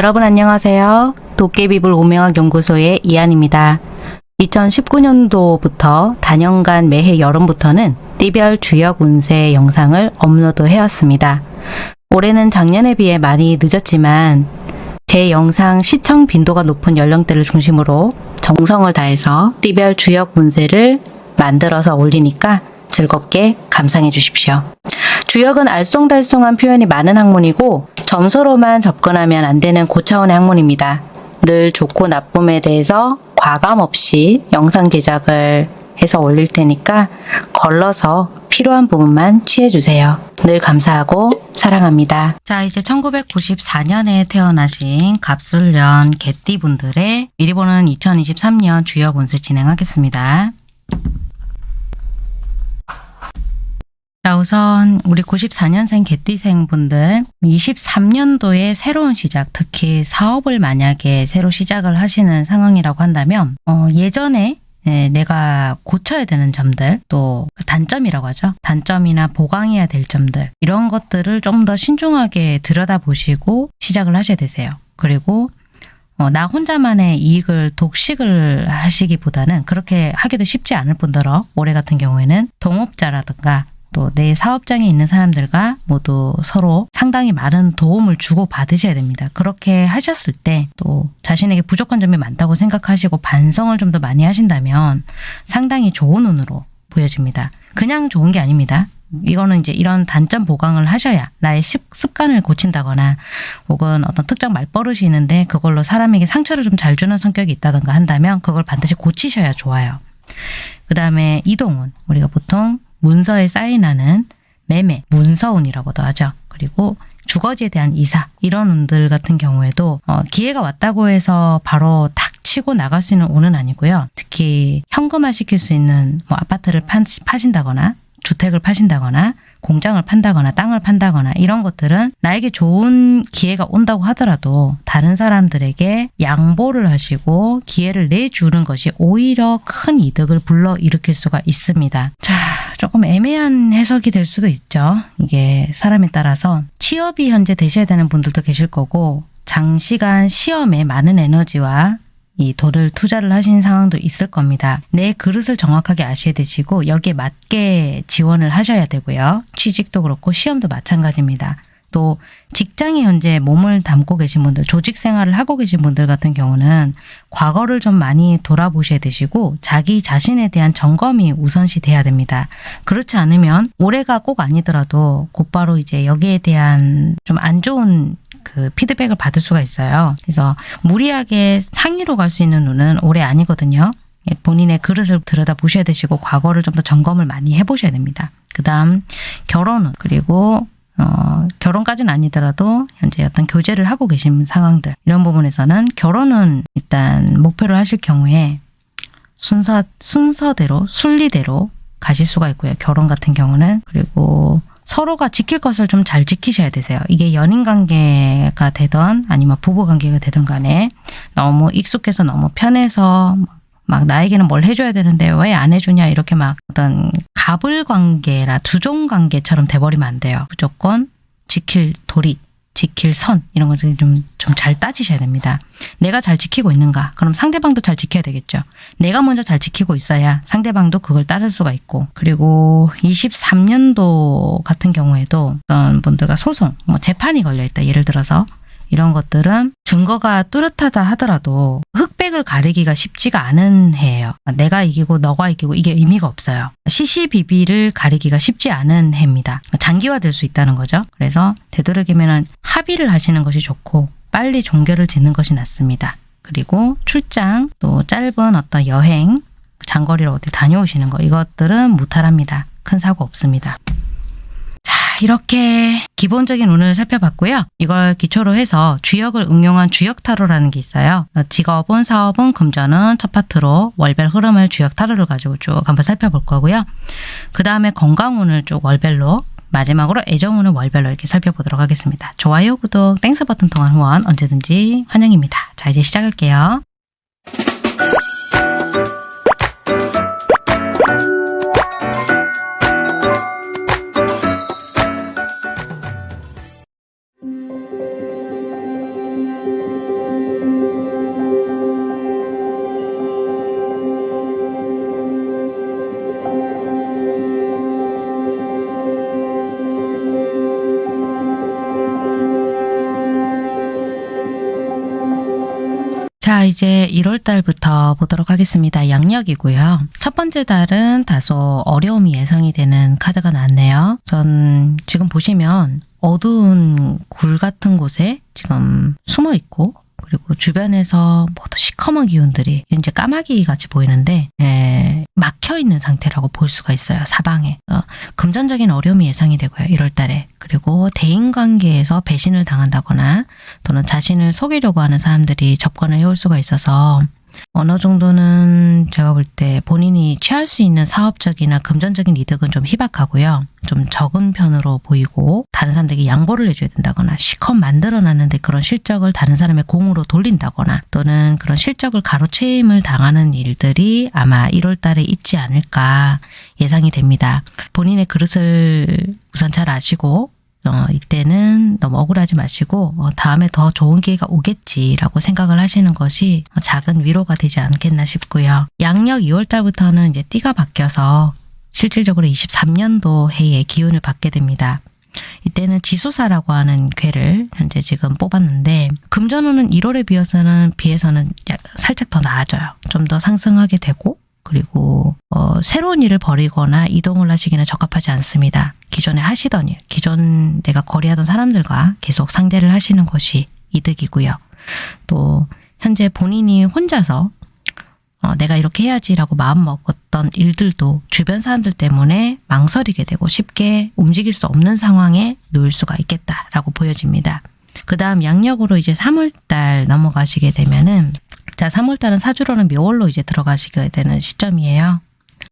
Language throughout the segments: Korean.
여러분 안녕하세요. 도깨비불 오명학 연구소의 이한입니다. 2019년도부터 단연간 매해 여름부터는 띠별 주역 운세 영상을 업로드 해왔습니다. 올해는 작년에 비해 많이 늦었지만 제 영상 시청 빈도가 높은 연령대를 중심으로 정성을 다해서 띠별 주역 운세를 만들어서 올리니까 즐겁게 감상해 주십시오. 주역은 알쏭달쏭한 표현이 많은 학문이고 점수로만 접근하면 안 되는 고차원의 학문입니다. 늘 좋고 나쁨에 대해서 과감 없이 영상 제작을 해서 올릴 테니까 걸러서 필요한 부분만 취해주세요. 늘 감사하고 사랑합니다. 자 이제 1994년에 태어나신 갑술년 개띠분들의 미리 보는 2023년 주역 운세 진행하겠습니다. 자, 우선 우리 94년생 개띠생 분들 23년도에 새로운 시작, 특히 사업을 만약에 새로 시작을 하시는 상황이라고 한다면 어, 예전에 네, 내가 고쳐야 되는 점들 또 단점이라고 하죠. 단점이나 보강해야 될 점들 이런 것들을 좀 더 신중하게 들여다보시고 시작을 하셔야 되세요. 그리고 어, 나 혼자만의 이익을 독식을 하시기보다는 그렇게 하기도 쉽지 않을 뿐더러 올해 같은 경우에는 동업자라든가 또 내 사업장에 있는 사람들과 모두 서로 상당히 많은 도움을 주고 받으셔야 됩니다. 그렇게 하셨을 때 또 자신에게 부족한 점이 많다고 생각하시고 반성을 좀 더 많이 하신다면 상당히 좋은 운으로 보여집니다. 그냥 좋은 게 아닙니다. 이거는 이제 이런 단점 보강을 하셔야 나의 습, 습관을 고친다거나 혹은 어떤 특정 말버릇이 있는데 그걸로 사람에게 상처를 좀 잘 주는 성격이 있다던가 한다면 그걸 반드시 고치셔야 좋아요. 그 다음에 이동운 우리가 보통 문서에 사인하는 매매, 문서운이라고도 하죠. 그리고 주거지에 대한 이사 이런 운들 같은 경우에도 어, 기회가 왔다고 해서 바로 탁 치고 나갈 수 있는 운은 아니고요. 특히 현금화 시킬 수 있는 뭐 아파트를 파, 파신다거나 주택을 파신다거나 공장을 판다거나 땅을 판다거나 이런 것들은 나에게 좋은 기회가 온다고 하더라도 다른 사람들에게 양보를 하시고 기회를 내주는 것이 오히려 큰 이득을 불러일으킬 수가 있습니다. 자, 조금 애매한 해석이 될 수도 있죠. 이게 사람에 따라서 취업이 현재 되셔야 되는 분들도 계실 거고 장시간 시험에 많은 에너지와 이 돈을 투자를 하신 상황도 있을 겁니다. 내 그릇을 정확하게 아셔야 되시고 여기에 맞게 지원을 하셔야 되고요. 취직도 그렇고 시험도 마찬가지입니다. 또 직장에 현재 몸을 담고 계신 분들, 조직 생활을 하고 계신 분들 같은 경우는 과거를 좀 많이 돌아보셔야 되시고 자기 자신에 대한 점검이 우선시 돼야 됩니다. 그렇지 않으면 올해가 꼭 아니더라도 곧바로 이제 여기에 대한 좀 안 좋은 그 피드백을 받을 수가 있어요. 그래서 무리하게 상위로 갈 수 있는 운은 올해 아니거든요. 예, 본인의 그릇을 들여다 보셔야 되시고 과거를 좀 더 점검을 많이 해보셔야 됩니다. 그 다음 결혼은 그리고 어, 결혼까지는 아니더라도 현재 어떤 교제를 하고 계신 상황들 이런 부분에서는 결혼은 일단 목표를 하실 경우에 순서 순서대로 순리대로 가실 수가 있고요. 결혼 같은 경우는 그리고 서로가 지킬 것을 좀 잘 지키셔야 되세요. 이게 연인 관계가 되던 아니면 부부 관계가 되던 간에 너무 익숙해서 너무 편해서 막 나에게는 뭘 해줘야 되는데 왜 안 해주냐 이렇게 막 어떤 갑을 관계라 두종 관계처럼 돼버리면 안 돼요. 무조건 지킬 도리, 지킬 선 이런 것을 좀좀 잘 따지셔야 됩니다. 내가 잘 지키고 있는가? 그럼 상대방도 잘 지켜야 되겠죠. 내가 먼저 잘 지키고 있어야 상대방도 그걸 따를 수가 있고 그리고 23년도 같은 경우에도 어떤 분들과 소송, 뭐 재판이 걸려 있다. 예를 들어서 이런 것들은 증거가 뚜렷하다 하더라도 흑백을 가리기가 쉽지가 않은 해예요. 내가 이기고 너가 이기고 이게 의미가 없어요. 시시비비를 가리기가 쉽지 않은 해입니다. 장기화될 수 있다는 거죠. 그래서 되도록이면 합의를 하시는 것이 좋고 빨리 종결을 짓는 것이 낫습니다. 그리고 출장 또 짧은 어떤 여행 장거리로 어디 다녀오시는 거 이것들은 무탈합니다. 큰 사고 없습니다. 이렇게 기본적인 운을 살펴봤고요. 이걸 기초로 해서 주역을 응용한 주역 타로라는 게 있어요. 직업은, 사업은, 금전은 첫 파트로 월별 흐름을 주역 타로를 가지고 쭉 한번 살펴볼 거고요. 그 다음에 건강운을 쭉 월별로 마지막으로 애정운을 월별로 이렇게 살펴보도록 하겠습니다. 좋아요, 구독, Thanks 버튼 통한 후원 언제든지 환영입니다. 자, 이제 시작할게요. 자, 이제 1월 달부터 보도록 하겠습니다. 양력이고요. 첫 번째 달은 다소 어려움이 예상이 되는 카드가 나왔네요. 전 지금 보시면 어두운 굴 같은 곳에 지금 숨어 있고 그리고 주변에서 모두 시커먼 기운들이 이제 까마귀 같이 보이는데 에, 막혀 있는 상태라고 볼 수가 있어요. 사방에 어, 금전적인 어려움이 예상이 되고요. 1월 달에 그리고 대인 관계에서 배신을 당한다거나 또는 자신을 속이려고 하는 사람들이 접근을 해올 수가 있어서 어느 정도는 제가 볼 때 본인이 취할 수 있는 사업적이나 금전적인 이득은 좀 희박하고요. 좀 적은 편으로 보이고 다른 사람들에게 양보를 해줘야 된다거나 시컷 만들어놨는데 그런 실적을 다른 사람의 공으로 돌린다거나 또는 그런 실적을 가로채임을 당하는 일들이 아마 1월 달에 있지 않을까 예상이 됩니다. 본인의 그릇을 우선 잘 아시고 어, 이때는 너무 억울하지 마시고 어, 다음에 더 좋은 기회가 오겠지라고 생각을 하시는 것이 작은 위로가 되지 않겠나 싶고요. 양력 2월 달부터는 이제 띠가 바뀌어서 실질적으로 23년도 해의 기운을 받게 됩니다. 이때는 지수사라고 하는 괴를 현재 지금 뽑았는데 금전운은 1월에 비해서는 비해서는 살짝 더 나아져요. 좀 더 상승하게 되고 그리고 어, 새로운 일을 벌이거나 이동을 하시기는 적합하지 않습니다. 기존에 하시던 일, 기존 내가 거래하던 사람들과 계속 상대를 하시는 것이 이득이고요. 또 현재 본인이 혼자서 어, 내가 이렇게 해야지라고 마음 먹었던 일들도 주변 사람들 때문에 망설이게 되고 쉽게 움직일 수 없는 상황에 놓일 수가 있겠다라고 보여집니다. 그 다음 양력으로 이제 3월달 넘어가시게 되면은 자 3월달은 사주로는 묘월로 이제 들어가시게 되는 시점이에요.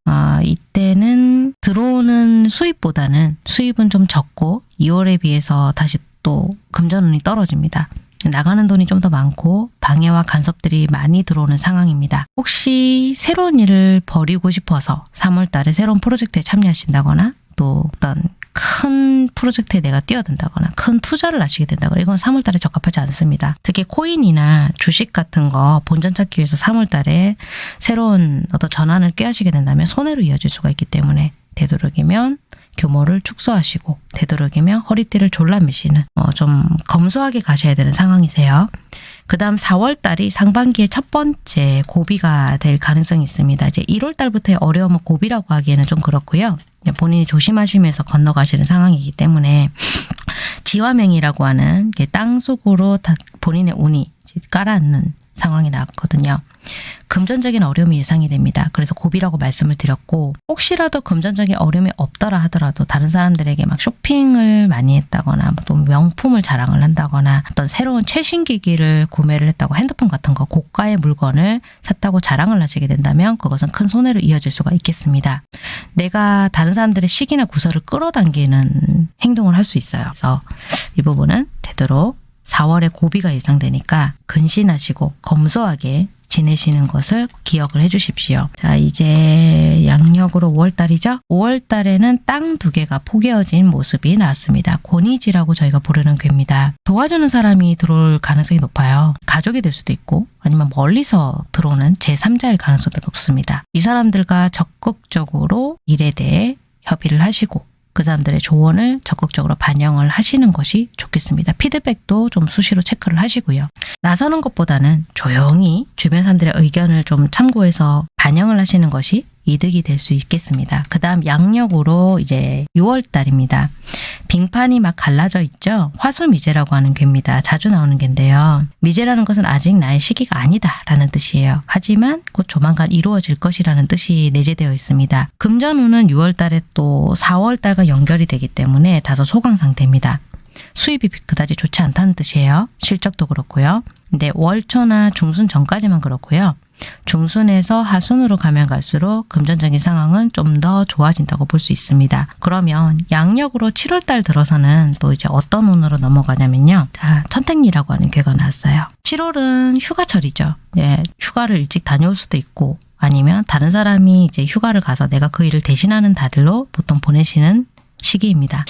아, 이때는 들어오는 수입보다는 수입은 좀 적고 2월에 비해서 다시 또 금전운이 떨어집니다. 나가는 돈이 좀 더 많고 방해와 간섭들이 많이 들어오는 상황입니다. 혹시 새로운 일을 벌이고 싶어서 3월 달에 새로운 프로젝트에 참여하신다거나 또 어떤 큰 프로젝트에 내가 뛰어든다거나 큰 투자를 하시게 된다거나 이건 3월 달에 적합하지 않습니다. 특히 코인이나 주식 같은 거 본전 찾기 위해서 3월 달에 새로운 어떤 전환을 꾀하시게 된다면 손해로 이어질 수가 있기 때문에 되도록이면 규모를 축소하시고 되도록이면 허리띠를 졸라 매시는 어, 좀 검소하게 가셔야 되는 상황이세요. 그 다음 4월 달이 상반기의 첫 번째 고비가 될 가능성이 있습니다. 이제 1월 달부터의 어려움은 고비라고 하기에는 좀 그렇고요. 본인이 조심하시면서 건너가시는 상황이기 때문에 지화명이라고 하는 땅 속으로 본인의 운이 깔아앉는 상황이 나왔거든요. 금전적인 어려움이 예상이 됩니다. 그래서 고비라고 말씀을 드렸고 혹시라도 금전적인 어려움이 없더라 하더라도 다른 사람들에게 막 쇼핑을 많이 했다거나 또 명품을 자랑을 한다거나 어떤 새로운 최신 기기를 구매를 했다고 핸드폰 같은 거 고가의 물건을 샀다고 자랑을 하시게 된다면 그것은 큰 손해로 이어질 수가 있겠습니다. 내가 다른 사람들의 시기나 구설을 끌어당기는 행동을 할 수 있어요. 그래서 이 부분은 되도록 4월에 고비가 예상되니까 근신하시고 검소하게 지내시는 것을 기억을 해 주십시오. 자 이제 양력으로 5월달이죠. 5월달에는 땅 두 개가 포개어진 모습이 나왔습니다. 권위지라고 저희가 부르는 괴입니다. 도와주는 사람이 들어올 가능성이 높아요. 가족이 될 수도 있고 아니면 멀리서 들어오는 제3자일 가능성도 높습니다. 이 사람들과 적극적으로 일에 대해 협의를 하시고 그 사람들의 조언을 적극적으로 반영을 하시는 것이 좋겠습니다. 피드백도 좀 수시로 체크를 하시고요. 나서는 것보다는 조용히 주변 사람들의 의견을 좀 참고해서 반영을 하시는 것이 이득이 될 수 있겠습니다. 그 다음 양력으로 이제 6월 달입니다. 빙판이 막 갈라져 있죠. 화수미제라고 하는 괴입니다. 자주 나오는 괴인데요. 미제라는 것은 아직 나의 시기가 아니다 라는 뜻이에요. 하지만 곧 조만간 이루어질 것이라는 뜻이 내재되어 있습니다. 금전운은 6월 달에 또 4월 달과 연결이 되기 때문에 다소 소강 상태입니다. 수입이 그다지 좋지 않다는 뜻이에요. 실적도 그렇고요. 근데 월초나 중순 전까지만 그렇고요. 중순에서 하순으로 가면 갈수록 금전적인 상황은 좀 더 좋아진다고 볼 수 있습니다. 그러면 양력으로 7월달 들어서는 또 이제 어떤 운으로 넘어가냐면요. 자, 천택리라고 하는 괴가 나왔어요. 7월은 휴가철이죠. 예, 휴가를 일찍 다녀올 수도 있고 아니면 다른 사람이 이제 휴가를 가서 내가 그 일을 대신하는 달로 보통 보내시는 시기입니다.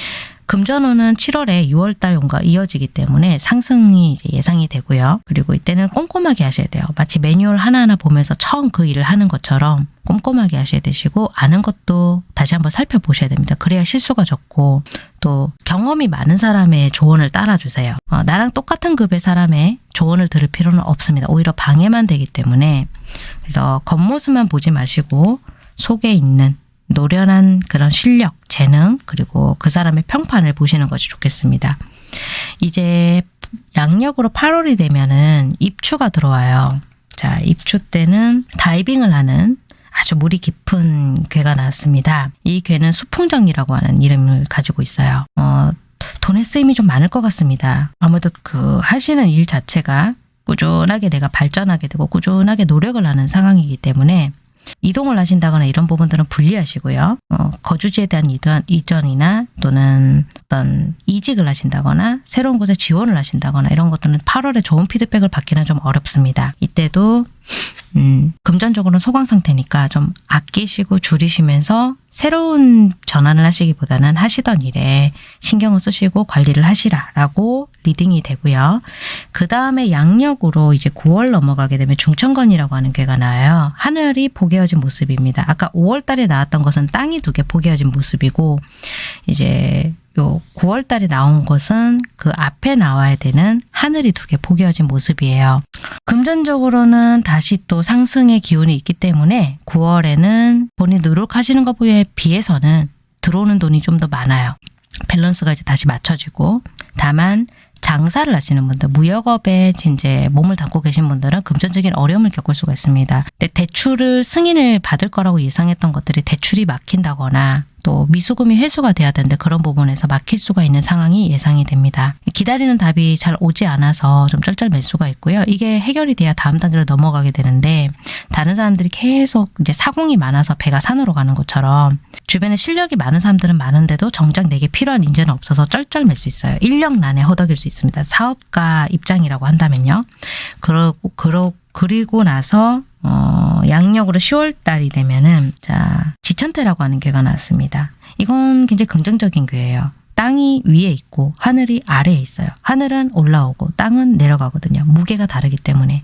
금전운은 7월에 6월달 운과 이어지기 때문에 상승이 예상이 되고요. 그리고 이때는 꼼꼼하게 하셔야 돼요. 마치 매뉴얼 하나하나 보면서 처음 그 일을 하는 것처럼 꼼꼼하게 하셔야 되시고 아는 것도 다시 한번 살펴보셔야 됩니다. 그래야 실수가 적고 또 경험이 많은 사람의 조언을 따라주세요. 어, 나랑 똑같은 급의 사람의 조언을 들을 필요는 없습니다. 오히려 방해만 되기 때문에 그래서 겉모습만 보지 마시고 속에 있는 노련한 그런 실력, 재능, 그리고 그 사람의 평판을 보시는 것이 좋겠습니다. 이제 양력으로 8월이 되면은 입추가 들어와요. 자, 입추 때는 다이빙을 하는 아주 물이 깊은 괴가 나왔습니다. 이 괴는 수풍정이라고 하는 이름을 가지고 있어요. 어, 돈의 쓰임이 좀 많을 것 같습니다. 아무래도 그 하시는 일 자체가 꾸준하게 내가 발전하게 되고 꾸준하게 노력을 하는 상황이기 때문에 이동을 하신다거나 이런 부분들은 불리하시고요. 어, 거주지에 대한 이전, 이전이나 또는 어떤 이직을 하신다거나 새로운 곳에 지원을 하신다거나 이런 것들은 8월에 좋은 피드백을 받기는 좀 어렵습니다. 이때도 음, 금전적으로는 소강 상태니까 좀 아끼시고 줄이시면서 새로운 전환을 하시기보다는 하시던 일에 신경을 쓰시고 관리를 하시라라고 reading이 되고요. 그 다음에 양력으로 이제 9월 넘어가게 되면 중천건이라고 하는 괘가 나와요. 하늘이 포개어진 모습입니다. 아까 5월 달에 나왔던 것은 땅이 두개 포개어진 모습이고 이제 요 9월 달에 나온 것은 그 앞에 나와야 되는 하늘이 두개 포개어진 모습이에요. 금전적으로는 다시 또 상승의 기운이 있기 때문에 9월에는 본인 노력하시는 것에 비해서는 들어오는 돈이 좀 더 많아요. 밸런스가 이제 다시 맞춰지고 다만 장사를 하시는 분들, 무역업에 이제 몸을 담고 계신 분들은 금전적인 어려움을 겪을 수가 있습니다. 대출을 승인을 받을 거라고 예상했던 것들이 대출이 막힌다거나 또 미수금이 회수가 돼야 되는데 그런 부분에서 막힐 수가 있는 상황이 예상이 됩니다. 기다리는 답이 잘 오지 않아서 좀 쩔쩔맬 수가 있고요. 이게 해결이 돼야 다음 단계로 넘어가게 되는데 다른 사람들이 계속 이제 사공이 많아서 배가 산으로 가는 것처럼 주변에 실력이 많은 사람들은 많은데도 정작 내게 필요한 인재는 없어서 쩔쩔맬 수 있어요. 인력난에 허덕일 수 있습니다. 사업가 입장이라고 한다면요. 그러고 그러 그리고 나서 어, 양력으로 10월 달이 되면은 자 지천태라고 하는 괴가 나왔습니다. 이건 굉장히 긍정적인 괴예요. 땅이 위에 있고 하늘이 아래에 있어요. 하늘은 올라오고 땅은 내려가거든요. 무게가 다르기 때문에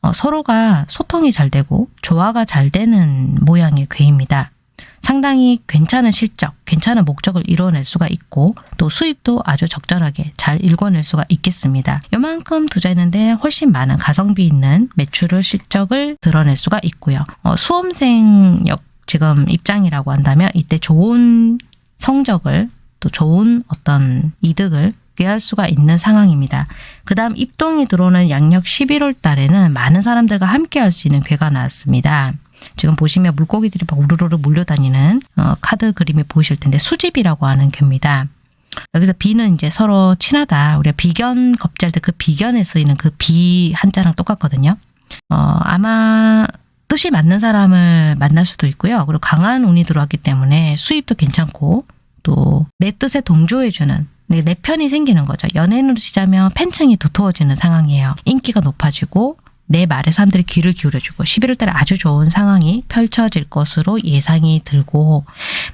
어, 서로가 소통이 잘 되고 조화가 잘 되는 모양의 괴입니다. 상당히 괜찮은 실적, 괜찮은 목적을 이뤄낼 수가 있고 또 수입도 아주 적절하게 잘 읽어낼 수가 있겠습니다. 요만큼 투자했는데 훨씬 많은 가성비 있는 매출을 실적을 드러낼 수가 있고요. 어, 수험생 역 지금 입장이라고 한다면 이때 좋은 성적을 또 좋은 어떤 이득을 꾀할 수가 있는 상황입니다. 그 다음 입동이 들어오는 양력 11월 달에는 많은 사람들과 함께 할 수 있는 괴가 나왔습니다. 지금 보시면 물고기들이 막 우르르르 몰려다니는 어, 카드 그림이 보이실 텐데 수집이라고 하는 괴입니다. 여기서 비는 이제 서로 친하다. 우리가 비견 겁잘 때그 비견에 쓰이는 그 비 한자랑 똑같거든요. 어, 아마 뜻이 맞는 사람을 만날 수도 있고요. 그리고 강한 운이 들어왔기 때문에 수입도 괜찮고 또 내 뜻에 동조해주는 내, 내 편이 생기는 거죠. 연예인으로 치자면 팬층이 두터워지는 상황이에요. 인기가 높아지고 내 말에 사람들이 귀를 기울여주고 11월 달에 아주 좋은 상황이 펼쳐질 것으로 예상이 들고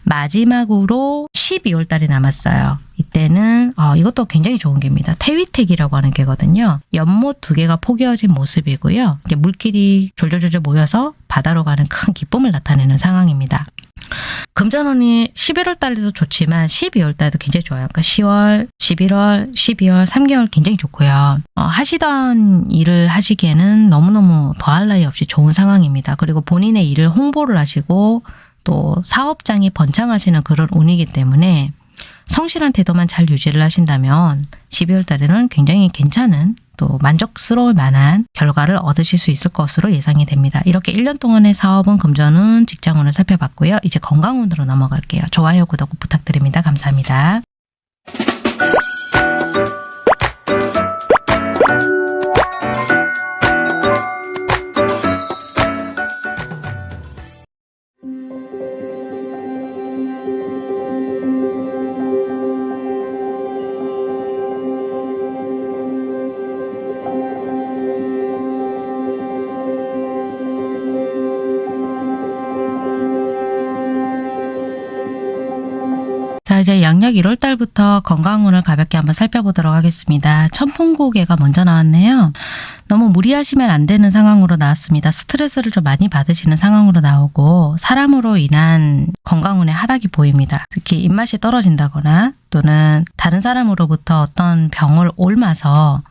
마지막으로 12월 달이 남았어요. 이때는 어, 이것도 굉장히 좋은 개입니다. 태위택이라고 하는 개거든요. 연못 두 개가 포개어진 모습이고요. 물길이 졸졸졸졸 모여서 바다로 가는 큰 기쁨을 나타내는 상황입니다. 금전운이 11월 달에도 좋지만 12월 달에도 굉장히 좋아요. 그러니까 10월, 11월, 12월, 3개월 굉장히 좋고요. 어, 하시던 일을 하시기에는 너무너무 더할 나위 없이 좋은 상황입니다. 그리고 본인의 일을 홍보를 하시고 또 사업장이 번창하시는 그런 운이기 때문에 성실한 태도만 잘 유지를 하신다면 12월 달에는 굉장히 괜찮은 또 만족스러울 만한 결과를 얻으실 수 있을 것으로 예상이 됩니다. 이렇게 1년 동안의 사업은 금전운, 직장운을 살펴봤고요. 이제 건강운으로 넘어갈게요. 좋아요, 구독 부탁드립니다. 감사합니다. 양력 1월 달부터 건강운을 가볍게 한번 살펴보도록 하겠습니다. 천풍고개가 먼저 나왔네요. 너무 무리하시면 안 되는 상황으로 나왔습니다. 스트레스를 좀 많이 받으시는 상황으로 나오고 사람으로 인한 건강운의 하락이 보입니다. 특히 입맛이 떨어진다거나 또는 다른 사람으로부터 어떤 병을 옮아서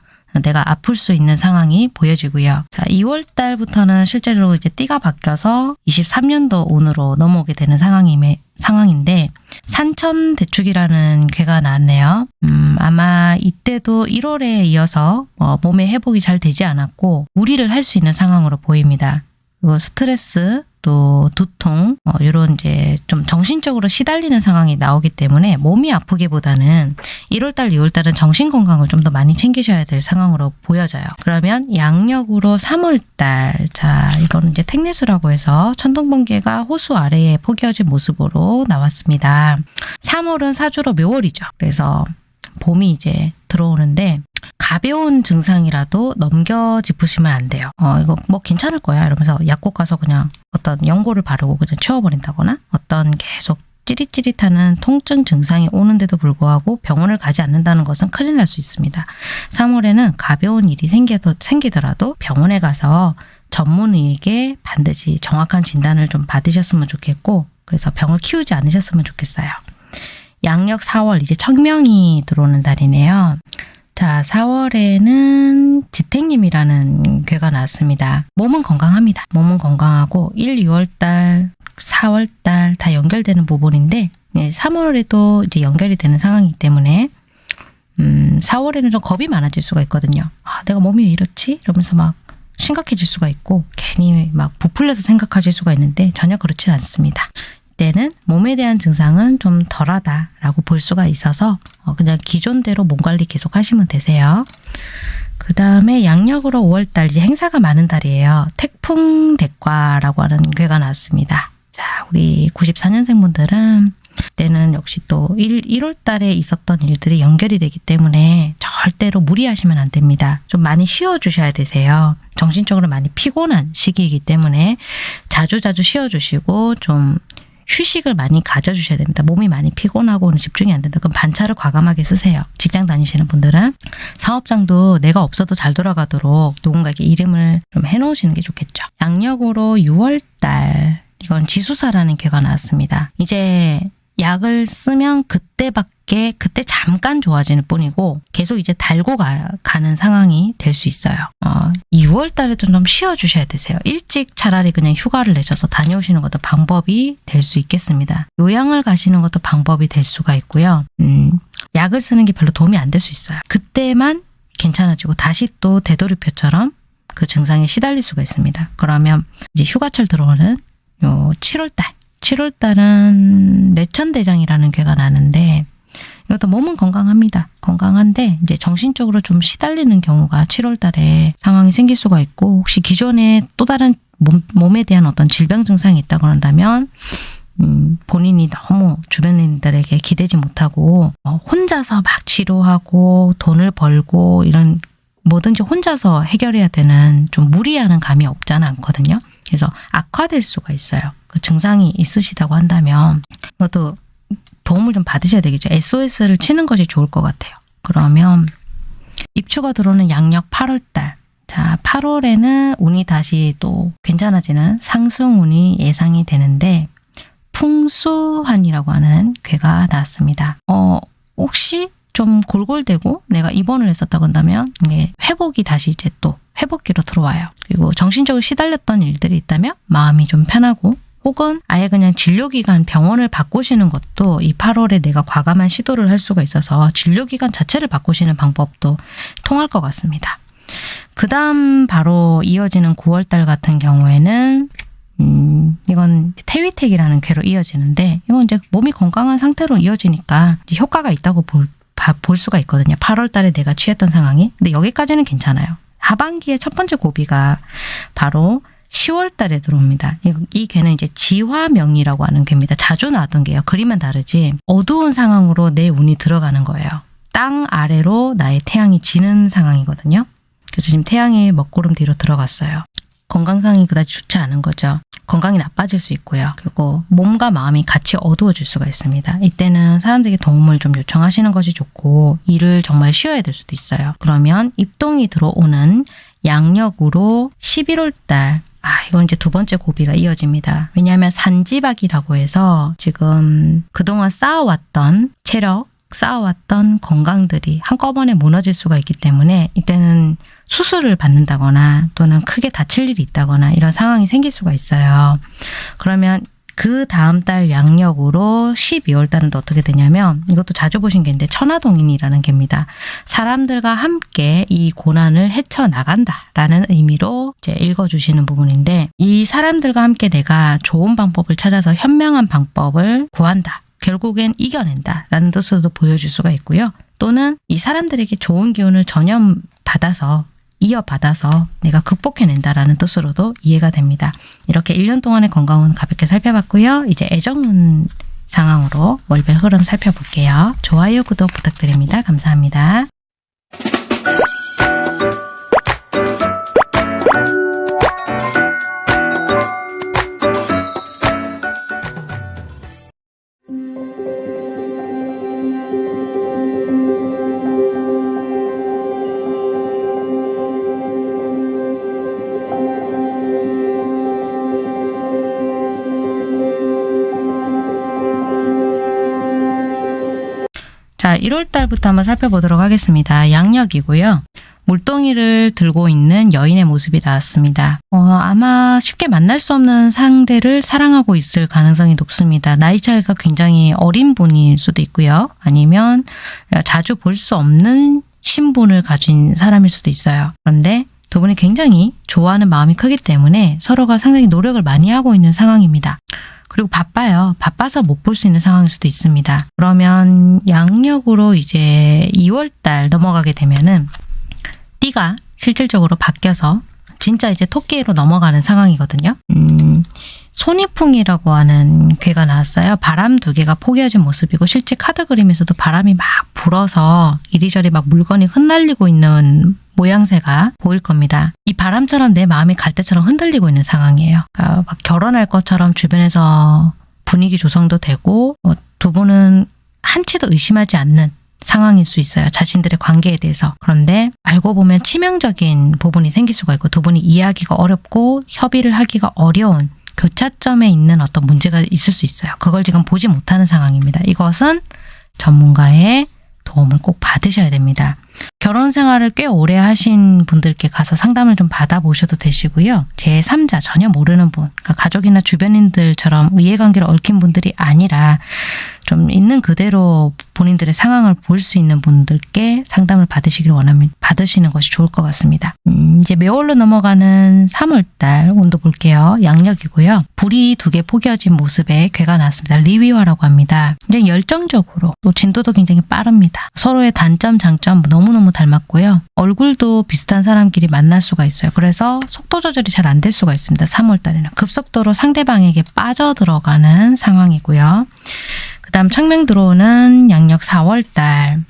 내가 아플 수 있는 상황이 보여지고요. 자, 2월 달부터는 실제로 이제 띠가 바뀌어서 23년도 운으로 넘어오게 되는 상황임에, 상황인데 산천 대축이라는 괴가 나왔네요. 음, 아마 이때도 1월에 이어서 어, 몸의 회복이 잘 되지 않았고 무리를 할 수 있는 상황으로 보입니다. 그리고 스트레스 또 두통 어, 이런 이제 좀 정신적으로 시달리는 상황이 나오기 때문에 몸이 아프기보다는 1월달, 2월달은 정신 건강을 좀 더 많이 챙기셔야 될 상황으로 보여져요. 그러면 양력으로 3월달 자 이거는 이제 택내수라고 해서 천둥번개가 호수 아래에 포개어진 모습으로 나왔습니다. 3월은 사주로 묘월이죠. 그래서 봄이 이제 들어오는데 가벼운 증상이라도 넘겨 짚으시면 안 돼요. 어, 이거 뭐 괜찮을 거야. 이러면서 약국 가서 그냥 어떤 연고를 바르고 그냥 치워버린다거나 어떤 계속 찌릿찌릿하는 통증 증상이 오는데도 불구하고 병원을 가지 않는다는 것은 큰일 날 수 있습니다. 3월에는 가벼운 일이 생겨도, 생기더라도 병원에 가서 전문의에게 반드시 정확한 진단을 좀 받으셨으면 좋겠고 그래서 병을 키우지 않으셨으면 좋겠어요. 양력 4월 이제 청명이 들어오는 달이네요. 자, 4월에는 지택님이라는 괴가 나왔습니다. 몸은 건강합니다. 몸은 건강하고 1, 2월달, 4월달 다 연결되는 부분인데 3월에도 이제 연결이 되는 상황이기 때문에 음, 4월에는 좀 겁이 많아질 수가 있거든요. 아, 내가 몸이 왜 이렇지? 이러면서 막 심각해질 수가 있고 괜히 막 부풀려서 생각하실 수가 있는데 전혀 그렇지 않습니다. 때는 몸에 대한 증상은 좀 덜하다라고 볼 수가 있어서 어, 그냥 기존대로 몸 관리 계속 하시면 되세요. 그 다음에 양력으로 5월달 이제 행사가 많은 달이에요. 태풍 대과라고 하는 괴가 나왔습니다. 자, 우리 94년생 분들은 때는 역시 또 1, 1월 달에 있었던 일들이 연결이 되기 때문에 절대로 무리하시면 안 됩니다. 좀 많이 쉬어주셔야 되세요. 정신적으로 많이 피곤한 시기이기 때문에 자주자주 쉬어주시고 좀 휴식을 많이 가져주셔야 됩니다. 몸이 많이 피곤하고 집중이 안 된다. 그럼 반차를 과감하게 쓰세요. 직장 다니시는 분들은 사업장도 내가 없어도 잘 돌아가도록 누군가에게 이름을 좀 해놓으시는 게 좋겠죠. 양력으로 6월달 이건 지수사라는 괴가 나왔습니다. 이제 약을 쓰면 그때밖에 그때 잠깐 좋아지는 뿐이고 계속 이제 달고 가, 는 상황이 될 수 있어요. 어, 6월 달에도 좀 쉬어주셔야 되세요. 일찍 차라리 그냥 휴가를 내셔서 다녀오시는 것도 방법이 될 수 있겠습니다. 요양을 가시는 것도 방법이 될 수가 있고요. 음, 약을 쓰는 게 별로 도움이 안 될 수 있어요. 그때만 괜찮아지고 다시 또 되돌이표처럼 그 증상에 시달릴 수가 있습니다. 그러면 이제 휴가철 들어오는 요 7월 달 7월 달은 내천대장이라는 괴가 나는데 이것도 몸은 건강합니다. 건강한데 이제 정신적으로 좀 시달리는 경우가 7월 달에 상황이 생길 수가 있고 혹시 기존에 또 다른 몸, 몸에 대한 어떤 질병 증상이 있다고 한다면 음, 본인이 너무 주변인들에게 기대지 못하고 어, 혼자서 막 치료하고 돈을 벌고 이런 뭐든지 혼자서 해결해야 되는 좀 무리하는 감이 없잖아 않거든요. 그래서 악화될 수가 있어요. 그 증상이 있으시다고 한다면 그것도 도움을 좀 받으셔야 되겠죠. SOS를 치는 것이 좋을 것 같아요. 그러면 입추가 들어오는 양력 8월달 자 8월에는 운이 다시 또 괜찮아지는 상승운이 예상이 되는데 풍수한이라고 하는 괴가 나왔습니다. 어 혹시 좀 골골대고 내가 입원을 했었다고 한다면 이게 회복이 다시 이제 또 회복기로 들어와요. 그리고 정신적으로 시달렸던 일들이 있다면 마음이 좀 편하고 혹은 아예 그냥 진료기관 병원을 바꾸시는 것도 이 8월에 내가 과감한 시도를 할 수가 있어서 진료기관 자체를 바꾸시는 방법도 통할 것 같습니다. 그 다음 바로 이어지는 9월달 같은 경우에는 음, 이건 태위택이라는 괴로 이어지는데 이건 이제 몸이 건강한 상태로 이어지니까 효과가 있다고 볼, 볼 수가 있거든요. 8월 달에 내가 취했던 상황이. 근데 여기까지는 괜찮아요. 하반기의 첫 번째 고비가 바로 10월 달에 들어옵니다. 이, 이 괴는 이제 지화명이라고 하는 괴입니다. 자주 나왔던 게요. 그림은 다르지 어두운 상황으로 내 운이 들어가는 거예요. 땅 아래로 나의 태양이 지는 상황이거든요. 그래서 지금 태양이 먹구름 뒤로 들어갔어요. 건강상이 그다지 좋지 않은 거죠. 건강이 나빠질 수 있고요. 그리고 몸과 마음이 같이 어두워질 수가 있습니다. 이때는 사람들에게 도움을 좀 요청하시는 것이 좋고 일을 정말 쉬어야 될 수도 있어요. 그러면 입동이 들어오는 양력으로 11월 달 아, 이건 이제 두 번째 고비가 이어집니다. 왜냐하면 산지박이라고 해서 지금 그동안 쌓아왔던 체력, 쌓아왔던 건강들이 한꺼번에 무너질 수가 있기 때문에 이때는 수술을 받는다거나 또는 크게 다칠 일이 있다거나 이런 상황이 생길 수가 있어요. 그러면 그 다음 달 양력으로 12월 달은 또 어떻게 되냐면 이것도 자주 보신 게인데 천하동인이라는 개입니다. 사람들과 함께 이 고난을 헤쳐나간다라는 의미로 이제 읽어주시는 부분인데 이 사람들과 함께 내가 좋은 방법을 찾아서 현명한 방법을 구한다. 결국엔 이겨낸다 라는 뜻으로도 보여줄 수가 있고요. 또는 이 사람들에게 좋은 기운을 전염 받아서 이어받아서 내가 극복해낸다라는 뜻으로도 이해가 됩니다. 이렇게 1년 동안의 건강은 가볍게 살펴봤고요. 이제 애정운 상황으로 월별 흐름 살펴볼게요. 좋아요, 구독 부탁드립니다. 감사합니다. 1월 달부터 한번 살펴보도록 하겠습니다. 양력이고요. 물동이를 들고 있는 여인의 모습이 나왔습니다. 어, 아마 쉽게 만날 수 없는 상대를 사랑하고 있을 가능성이 높습니다. 나이 차이가 굉장히 어린 분일 수도 있고요. 아니면 자주 볼 수 없는 신분을 가진 사람일 수도 있어요. 그런데 두 분이 굉장히 좋아하는 마음이 크기 때문에 서로가 상당히 노력을 많이 하고 있는 상황입니다. 그리고 바빠요. 바빠서 못 볼 수 있는 상황일 수도 있습니다. 그러면 양력으로 이제 2월 달 넘어가게 되면은 띠가 실질적으로 바뀌어서 진짜 이제 토끼로 넘어가는 상황이거든요. 음, 손이풍이라고 하는 괴가 나왔어요. 바람 두 개가 포개어진 모습이고 실제 카드 그림에서도 바람이 막 불어서 이리저리 막 물건이 흩날리고 있는 모양새가 보일 겁니다. 이 바람처럼 내 마음이 갈대처럼 흔들리고 있는 상황이에요. 그러니까 막 결혼할 것처럼 주변에서 분위기 조성도 되고 어, 두 분은 한치도 의심하지 않는 상황일 수 있어요. 자신들의 관계에 대해서. 그런데 알고 보면 치명적인 부분이 생길 수가 있고 두 분이 이해하기가 어렵고 협의를 하기가 어려운 교차점에 있는 어떤 문제가 있을 수 있어요. 그걸 지금 보지 못하는 상황입니다. 이것은 전문가의 도움을 꼭 받으셔야 됩니다. 결혼 생활을 꽤 오래 하신 분들께 가서 상담을 좀 받아보셔도 되시고요. 제3자 전혀 모르는 분, 그러니까 가족이나 주변인들처럼 이해관계를 얽힌 분들이 아니라 좀 있는 그대로 본인들의 상황을 볼 수 있는 분들께 상담을 받으시길 원하면 받으시는 것이 좋을 것 같습니다. 음, 이제 매월로 넘어가는 3월달 온도 볼게요. 양력이고요. 불이 두 개 포개어진 모습의 괴가 나왔습니다. 리위화라고 합니다. 굉장히 열정적으로 또 진도도 굉장히 빠릅니다. 서로의 단점, 장점 너무 너무 닮았고요. 얼굴도 비슷한 사람끼리 만날 수가 있어요. 그래서 속도 조절이 잘 안 될 수가 있습니다. 3월달에는 급속도로 상대방에게 빠져들어가는 상황이고요. 그 다음 청명 들어오는 양력 4월달.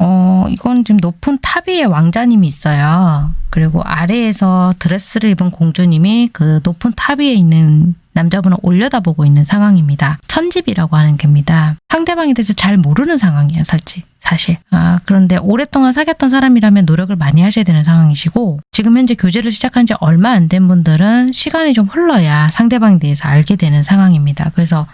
어, 이건 지금 높은 탑 위에 왕자님이 있어요. 그리고 아래에서 드레스를 입은 공주님이 그 높은 탑 위에 있는 남자분을 올려다보고 있는 상황입니다. 천지비라고 하는 겁니다. 상대방에 대해서 잘 모르는 상황이에요, 살지. 사실. 아, 그런데 오랫동안 사귀었던 사람이라면 노력을 많이 하셔야 되는 상황이시고 지금 현재 교제를 시작한 지 얼마 안 된 분들은 시간이 좀 흘러야 상대방에 대해서 알게 되는 상황입니다. 그래서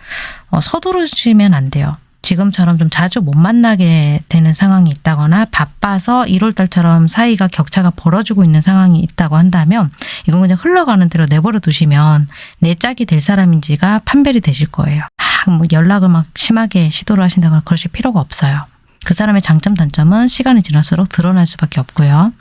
어, 서두르시면 안 돼요. 지금처럼 좀 자주 못 만나게 되는 상황이 있다거나 바빠서 1월달처럼 사이가 격차가 벌어지고 있는 상황이 있다고 한다면 이건 그냥 흘러가는 대로 내버려 두시면 내 짝이 될 사람인지가 판별이 되실 거예요. 아, 뭐 연락을 막 심하게 시도를 하신다거나 그러실 필요가 없어요. 그 사람의 장점 단점은 시간이 지날수록 드러날 수밖에 없고요.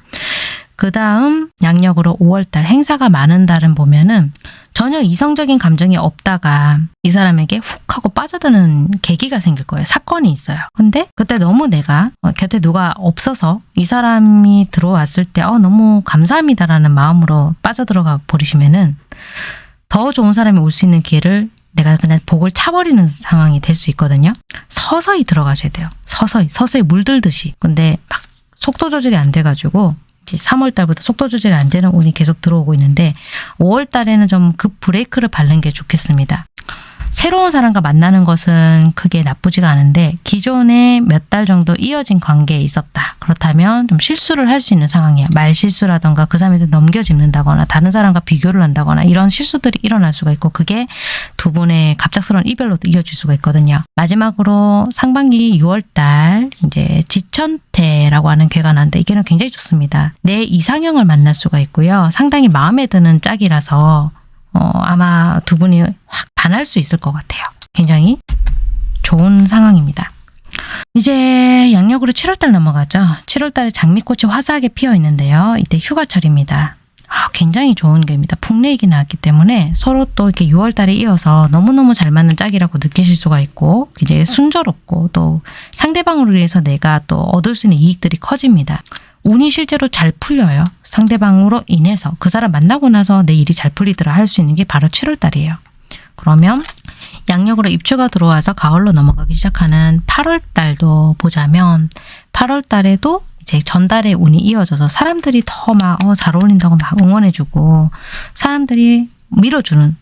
그 다음 양력으로 5월달 행사가 많은 달은 보면은 전혀 이성적인 감정이 없다가 이 사람에게 훅 하고 빠져드는 계기가 생길 거예요. 사건이 있어요. 근데 그때 너무 내가 어, 곁에 누가 없어서 이 사람이 들어왔을 때 어, 너무 감사합니다라는 마음으로 빠져들어가 버리시면은 더 좋은 사람이 올 수 있는 기회를 내가 그냥 복을 차버리는 상황이 될 수 있거든요. 서서히 들어가셔야 돼요. 서서히, 서서히 물들듯이. 근데 막 속도 조절이 안 돼가지고 3월 달부터 속도 조절이 안 되는 운이 계속 들어오고 있는데 5월 달에는 좀 급 브레이크를 밟는 게 좋겠습니다. 새로운 사람과 만나는 것은 크게 나쁘지가 않은데 기존에 몇 달 정도 이어진 관계에 있었다. 그렇다면 좀 실수를 할 수 있는 상황이야. 말 실수라던가 그 사람한테 넘겨짚는다거나 다른 사람과 비교를 한다거나 이런 실수들이 일어날 수가 있고 그게 두 분의 갑작스러운 이별로 이어질 수가 있거든요. 마지막으로 상반기 6월달 이제 지천태라고 하는 괴가 나는데 이게는 굉장히 좋습니다. 내 이상형을 만날 수가 있고요. 상당히 마음에 드는 짝이라서 어, 아마 두 분이 확 반할 수 있을 것 같아요. 굉장히 좋은 상황입니다. 이제 양력으로 7월달 넘어가죠. 7월달에 장미꽃이 화사하게 피어 있는데요. 이때 휴가철입니다. 아, 굉장히 좋은 게입니다. 풍레익이 나왔기 때문에 서로 또 이렇게 6월달에 이어서 너무너무 잘 맞는 짝이라고 느끼실 수가 있고 굉장히 순조롭고 또 상대방으로 인해서 내가 또 얻을 수 있는 이익들이 커집니다. 운이 실제로 잘 풀려요. 상대방으로 인해서 그 사람 만나고 나서 내 일이 잘 풀리더라 할 수 있는 게 바로 7월달이에요. 그러면 양력으로 입추가 들어와서 가을로 넘어가기 시작하는 8월 달도 보자면 8월 달에도 이제 전달의 운이 이어져서 사람들이 더막 어, 잘 어울린다고 막 응원해주고 사람들이 밀어주는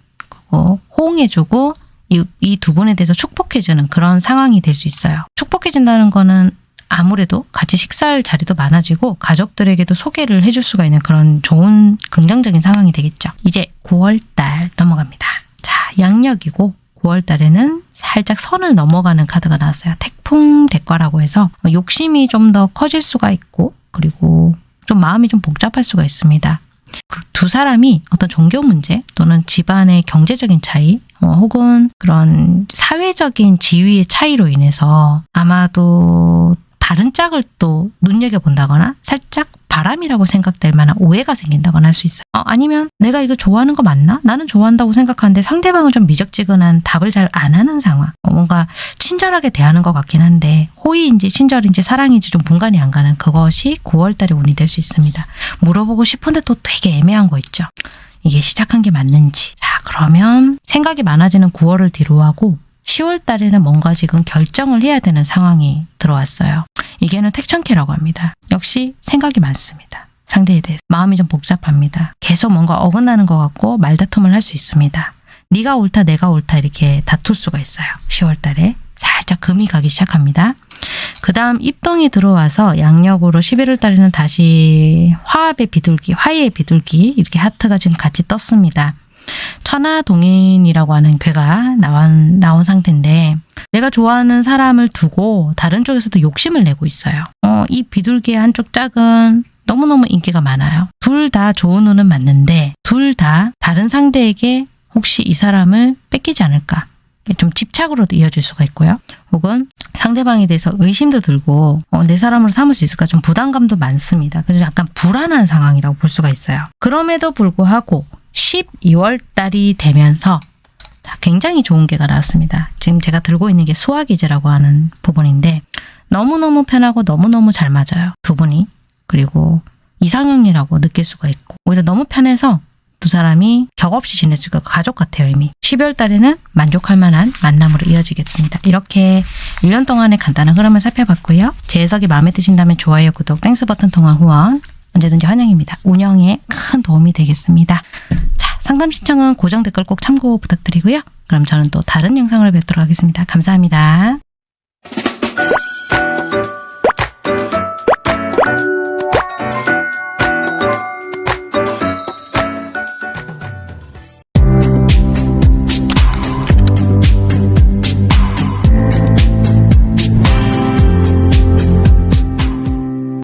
거고 호응해주고 이 두 분에 대해서 축복해주는 그런 상황이 될 수 있어요. 축복해준다는 거는 아무래도 같이 식사할 자리도 많아지고 가족들에게도 소개를 해줄 수가 있는 그런 좋은 긍정적인 상황이 되겠죠. 이제 9월 달 넘어갑니다. 자, 양력이고 9월 달에는 살짝 선을 넘어가는 카드가 나왔어요. 태풍 대과라고 해서 욕심이 좀 더 커질 수가 있고 그리고 좀 마음이 좀 복잡할 수가 있습니다. 그 두 사람이 어떤 종교 문제 또는 집안의 경제적인 차이 어, 혹은 그런 사회적인 지위의 차이로 인해서 아마도 다른 짝을 또 눈여겨본다거나 살짝 바람이라고 생각될 만한 오해가 생긴다거나 할 수 있어요. 어, 아니면 내가 이거 좋아하는 거 맞나? 나는 좋아한다고 생각하는데 상대방은 좀 미적지근한 답을 잘 안 하는 상황. 어, 뭔가 친절하게 대하는 것 같긴 한데 호의인지 친절인지 사랑인지 좀 분간이 안 가는 그것이 9월달에 운이 될 수 있습니다. 물어보고 싶은데 또 되게 애매한 거 있죠. 이게 시작한 게 맞는지. 자 그러면 생각이 많아지는 9월을 뒤로 하고 10월 달에는 뭔가 지금 결정을 해야 되는 상황이 들어왔어요. 이게는 택천캐라고 합니다. 역시 생각이 많습니다. 상대에 대해서 마음이 좀 복잡합니다. 계속 뭔가 어긋나는 것 같고 말다툼을 할 수 있습니다. 네가 옳다 내가 옳다 이렇게 다툴 수가 있어요. 10월 달에 살짝 금이 가기 시작합니다. 그 다음 입동이 들어와서 양력으로 11월 달에는 다시 화합의 비둘기, 화해의 비둘기 이렇게 하트가 지금 같이 떴습니다. 천하동인이라고 하는 괴가 나온, 나온 상태인데 내가 좋아하는 사람을 두고 다른 쪽에서도 욕심을 내고 있어요. 어, 이 비둘기의 한쪽 짝은 너무너무 인기가 많아요. 둘 다 좋은 운은 맞는데 둘 다 다른 상대에게 혹시 이 사람을 뺏기지 않을까 좀 집착으로도 이어질 수가 있고요. 혹은 상대방에 대해서 의심도 들고 어, 내 사람으로 삼을 수 있을까 좀 부담감도 많습니다. 그래서 약간 불안한 상황이라고 볼 수가 있어요. 그럼에도 불구하고 12월 달이 되면서 굉장히 좋은 게가 나왔습니다. 지금 제가 들고 있는 게 수화기제라고 하는 부분인데 너무너무 편하고 너무너무 잘 맞아요. 두 분이. 그리고 이상형이라고 느낄 수가 있고 오히려 너무 편해서 두 사람이 격 없이 지낼 수가 가족 같아요 이미. 12월 달에는 만족할 만한 만남으로 이어지겠습니다. 이렇게 1년 동안의 간단한 흐름을 살펴봤고요. 제 해석이 마음에 드신다면 좋아요, 구독, Thanks 버튼 통한 후원 언제든지 환영입니다. 운영에 큰 도움이 되겠습니다. 자, 상담 신청은 고정 댓글 꼭 참고 부탁드리고요. 그럼 저는 또 다른 영상으로 뵙도록 하겠습니다. 감사합니다.